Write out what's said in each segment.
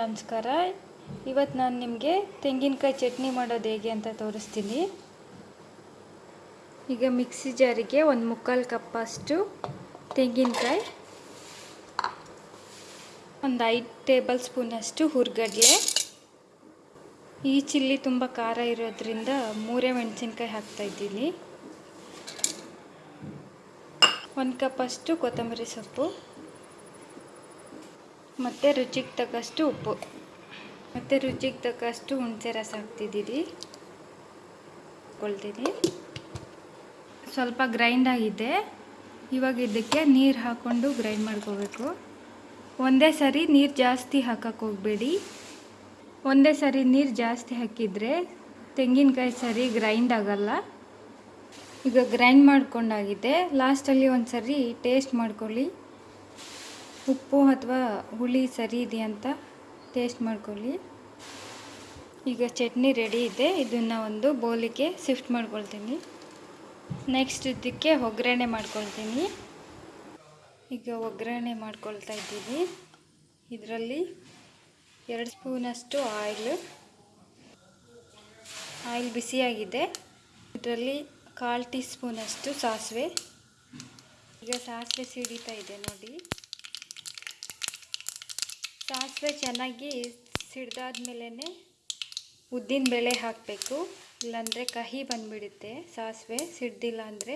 ನಮಸ್ಕಾರ. ಇವತ್ತು ನಾನು ನಿಮಗೆ ತೆಂಗಿನಕಾಯಿ ಚಟ್ನಿ ಮಾಡೋದು ಹೇಗೆ ಅಂತ ತೋರಿಸ್ತೀನಿ. ಈಗ ಮಿಕ್ಸಿ ಜಾರಿಗೆ ಒಂದು ಮುಕ್ಕಾಲು ಕಪ್ಪಷ್ಟು ತೆಂಗಿನಕಾಯಿ, ಒಂದು ಐದು ಟೇಬಲ್ ಸ್ಪೂನಷ್ಟು ಹುರ್ಗಡ್ಲೆ. ಈ ಚಿಲ್ಲಿ ತುಂಬ ಖಾರ ಇರೋದ್ರಿಂದ ಮೂರೇ ಮೆಣಸಿನ್ಕಾಯಿ ಹಾಕ್ತಾಯಿದ್ದೀನಿ ಒಂದು ಕಪ್ಪಷ್ಟು ಕೊತ್ತಂಬರಿ ಸೊಪ್ಪು. ಮತ್ತು ರುಚಿಗೆ ತಕ್ಕಷ್ಟು ಉಪ್ಪು. ಮತ್ತು ರುಚಿಗೆ ತಕ್ಕಷ್ಟು ಹುಣಸೆ ರಸ ಹಾಕ್ತಿದ್ದೀರಿ. ಕೊಳ್ತೀನಿ ಸ್ವಲ್ಪ ಗ್ರೈಂಡ್ ಆಗಿದೆ. ಇವಾಗ ಇದಕ್ಕೆ ನೀರು ಹಾಕ್ಕೊಂಡು ಗ್ರೈಂಡ್ ಮಾಡ್ಕೋಬೇಕು. ಒಂದೇ ಸರಿ ನೀರು ಜಾಸ್ತಿ ಹಾಕಕ್ಕೆ ಹೋಗಬೇಡಿ. ಒಂದೇ ಸರಿ ನೀರು ಜಾಸ್ತಿ ಹಾಕಿದರೆ ತೆಂಗಿನಕಾಯಿ ಸರಿ ಗ್ರೈಂಡ್ ಆಗಲ್ಲ. ಈಗ ಗ್ರೈಂಡ್ ಮಾಡ್ಕೊಂಡಾಗಿದೆ. ಲಾಸ್ಟಲ್ಲಿ ಒಂದು ಸರಿ ಟೇಸ್ಟ್ ಮಾಡ್ಕೊಳ್ಳಿ. ಉಪ್ಪು ಅಥವಾ ಹುಳಿ ಸರಿ ಇದೆಯಾ ಅಂತ ಟೇಸ್ಟ್ ಮಾಡ್ಕೊಳ್ಳಿ. ಈಗ ಚಟ್ನಿ ರೆಡಿ ಇದೆ. ಇದನ್ನು ಒಂದು ಬೌಲಿಗೆ ಶಿಫ್ಟ್ ಮಾಡ್ಕೊಳ್ತೀನಿ. ನೆಕ್ಸ್ಟ್ ಇದಕ್ಕೆ ಒಗ್ಗರಣೆ ಮಾಡ್ಕೊಳ್ತೀನಿ. ಈಗ ಒಗ್ಗರಣೆ ಮಾಡ್ಕೊಳ್ತಾ ಇದ್ದೀನಿ. ಇದರಲ್ಲಿ ಎರಡು ಸ್ಪೂನಷ್ಟು ಆಯಿಲ್ ಆಯಿಲ್ ಬಿಸಿಯಾಗಿದೆ. ಇದರಲ್ಲಿ ಕಾಲು ಟೀ ಸ್ಪೂನಷ್ಟು ಸಾಸಿವೆ. ಈಗ ಸಾಸಿವೆ ಸಿಡಿತಾ ಇದೆ ನೋಡಿ. ಸಾಸಿವೆ ಚೆನ್ನಾಗಿ ಸಿಡ್ದಾದ್ಮೇಲೆ ಉದ್ದಿನ ಬೇಳೆ ಹಾಕಬೇಕು. ಇಲ್ಲಾಂದರೆ ಕಹಿ ಬಂದುಬಿಡುತ್ತೆ ಸಾಸಿವೆ, ಸಿಡ್ದಿಲ್ಲ ಅಂದರೆ.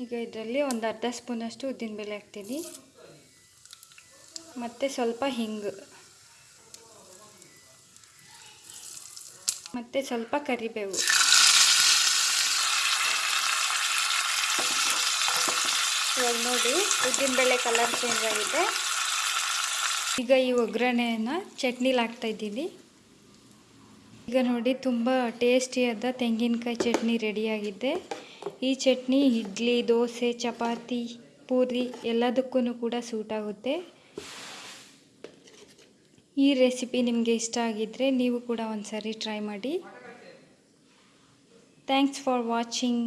ಈಗ ಇದರಲ್ಲಿ ಒಂದು ಅರ್ಧ ಸ್ಪೂನಷ್ಟು ಉದ್ದಿನ ಬೇಳೆ ಹಾಕ್ತೀನಿ. ಮತ್ತು ಸ್ವಲ್ಪ ಹಿಂಗು. ಮತ್ತು ಸ್ವಲ್ಪ ಕರಿಬೇವು. ಇವಾಗ ನೋಡಿ ಉದ್ದಿನಬೇಳೆ ಕಲರ್ ಚೇಂಜ್ ಆಗಿದೆ. ಈಗ ಈ ಒಗ್ಗರಣೆಯನ್ನು ಚಟ್ನಿಲಿ ಹಾಕ್ತಾಯಿದ್ದೀನಿ ಈಗ ನೋಡಿ ತುಂಬ ಟೇಸ್ಟಿಯಾದ ತೆಂಗಿನಕಾಯಿ ಚಟ್ನಿ ರೆಡಿಯಾಗಿದೆ ಈ ಚಟ್ನಿ ಇಡ್ಲಿ, ದೋಸೆ, ಚಪಾತಿ, ಪೂರಿ ಎಲ್ಲದಕ್ಕೂ ಕೂಡ ಸೂಟ್ ಆಗುತ್ತೆ. ಈ ರೆಸಿಪಿ ನಿಮಗೆ ಇಷ್ಟ ಆಗಿದ್ದರೆ ನೀವು ಕೂಡ ಒಂದು ಟ್ರೈ ಮಾಡಿ. Thanks for watching